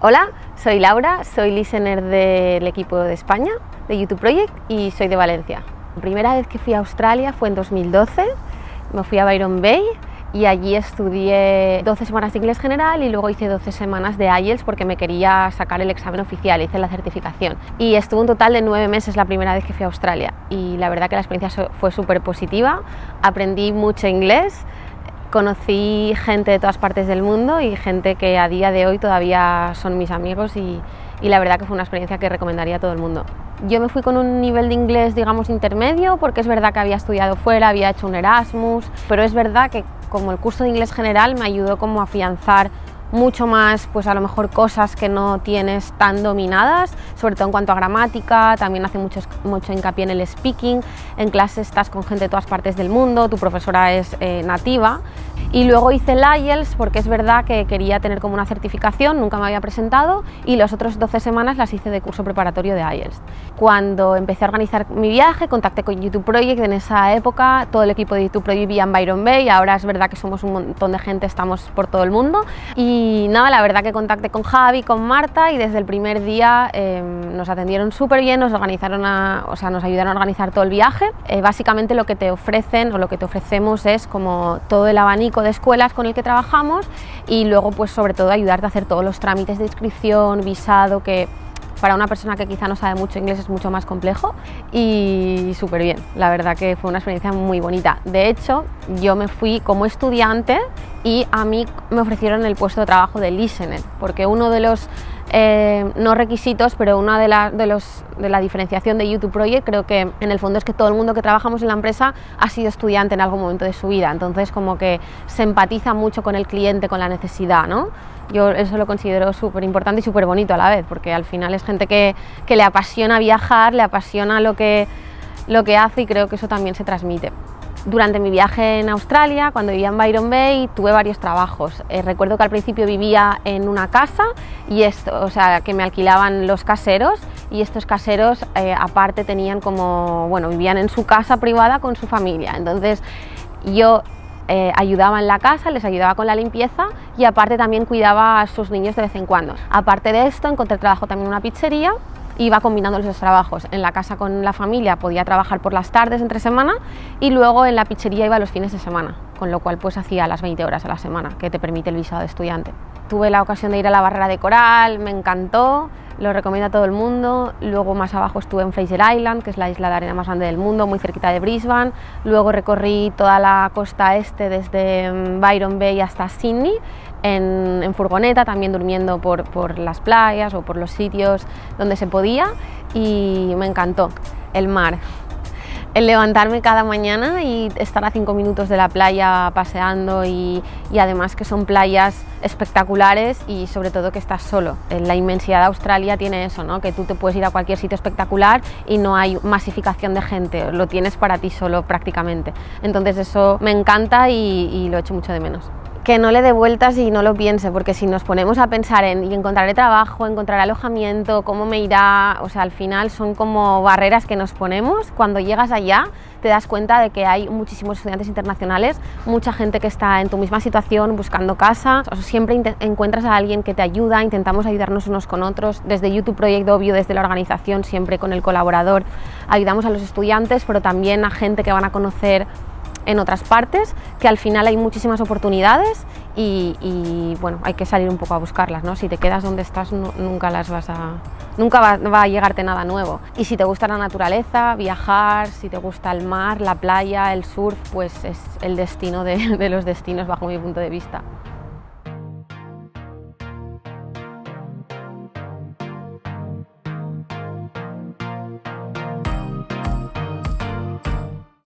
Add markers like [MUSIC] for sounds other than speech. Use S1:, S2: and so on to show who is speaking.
S1: Hola, soy Laura, soy listener del equipo de España, de YouTube Project y soy de Valencia. La primera vez que fui a Australia fue en 2012, me fui a Byron Bay y allí estudié 12 semanas de inglés general y luego hice 12 semanas de IELTS porque me quería sacar el examen oficial, hice la certificación. Y estuve un total de nueve meses la primera vez que fui a Australia y la verdad que la experiencia fue súper positiva, aprendí mucho inglés, Conocí gente de todas partes del mundo y gente que a día de hoy todavía son mis amigos y, la verdad que fue una experiencia que recomendaría a todo el mundo. Yo me fui con un nivel de inglés, digamos, intermedio, porque es verdad que había estudiado fuera, había hecho un Erasmus, pero es verdad que como el curso de inglés general me ayudó como a afianzar mucho más, pues a lo mejor cosas que no tienes tan dominadas, sobre todo en cuanto a gramática, también hace mucho, mucho hincapié en el speaking, en clase estás con gente de todas partes del mundo, tu profesora es eh, nativa y luego hice el IELTS porque es verdad que quería tener como una certificación, nunca me había presentado y las otras 12 semanas las hice de curso preparatorio de IELTS. Cuando empecé a organizar mi viaje, contacté con YouTube Project en esa época, todo el equipo de YouTube Project vivía en Byron Bay, ahora es verdad que somos un montón de gente, estamos por todo el mundo y nada, la verdad que contacté con Javi, con Marta y desde el primer día em, nos atendieron súper bien, nos organizaron, o sea, nos ayudaron a organizar todo el viaje. Eh, básicamente lo que te ofrecen o lo que te ofrecemos es como todo el abanico de escuelas con el que trabajamos y luego pues sobre todo ayudarte a hacer todos los trámites de inscripción, visado, que para una persona que quizá no sabe mucho inglés es mucho más complejo y súper bien, la verdad que fue una experiencia muy bonita. De hecho, yo me fui como estudiante y a mí me ofrecieron el puesto de trabajo de listener, porque uno de los eh, no requisitos, pero una de, la, de, los, de la diferenciación de YouTube Project creo que en el fondo es que todo el mundo que trabajamos en la empresa ha sido estudiante en algún momento de su vida, entonces como que se empatiza mucho con el cliente, con la necesidad, ¿no? Yo eso lo considero súper importante y súper bonito a la vez, porque al final es gente que, que le apasiona viajar, le apasiona lo que, lo que hace y creo que eso también se transmite. Durante mi viaje en Australia, cuando vivía en Byron Bay, tuve varios trabajos. Eh, recuerdo que al principio vivía en una casa y esto, o sea, que me alquilaban los caseros y estos caseros eh, aparte tenían como, bueno, vivían en su casa privada con su familia. Entonces yo eh, ayudaba en la casa, les ayudaba con la limpieza y aparte también cuidaba a sus niños de vez en cuando. Aparte de esto encontré trabajo también en una pizzería iba combinando los trabajos. En la casa con la familia podía trabajar por las tardes entre semana y luego en la pizzería iba los fines de semana, con lo cual pues hacía las 20 horas a la semana que te permite el visado de estudiante. Tuve la ocasión de ir a la barrera de coral, me encantó, lo recomiendo a todo el mundo. Luego más abajo estuve en Fraser Island, que es la isla de arena más grande del mundo, muy cerquita de Brisbane. Luego recorrí toda la costa este desde mm, Byron Bay hasta Sydney en, furgoneta, también durmiendo por, por las playas o por los sitios donde se podía y me encantó el mar el levantarme cada mañana y estar a cinco minutos de la playa paseando y, además que son playas espectaculares y sobre todo que estás solo. La inmensidad de Australia tiene eso, ¿no? que tú te puedes ir a cualquier sitio espectacular y no hay masificación de gente, lo tienes para ti solo prácticamente. Entonces eso me encanta y, y lo echo mucho de menos que no le dé vueltas y no lo piense, porque si nos ponemos a pensar en y encontraré trabajo, encontrar alojamiento, cómo me irá, o sea, al final son como barreras que nos ponemos. Cuando llegas allá te das cuenta de que hay muchísimos estudiantes internacionales, mucha gente que está en tu misma situación buscando casa, siempre encuentras a alguien que te ayuda, intentamos ayudarnos unos con otros, desde YouTube Project Obvio, desde la organización, siempre con el colaborador, ayudamos a los estudiantes, pero también a gente que van a conocer en otras partes, que al final hay muchísimas oportunidades y, bueno, hay que salir un poco a buscarlas, ¿no? Si te quedas donde estás nunca las vas a... Nunca va, a llegarte nada nuevo. Y si te gusta la naturaleza, viajar, si te gusta el mar, la playa, el surf, pues es el destino de [LAUGHS] los destinos bajo mi punto de vista.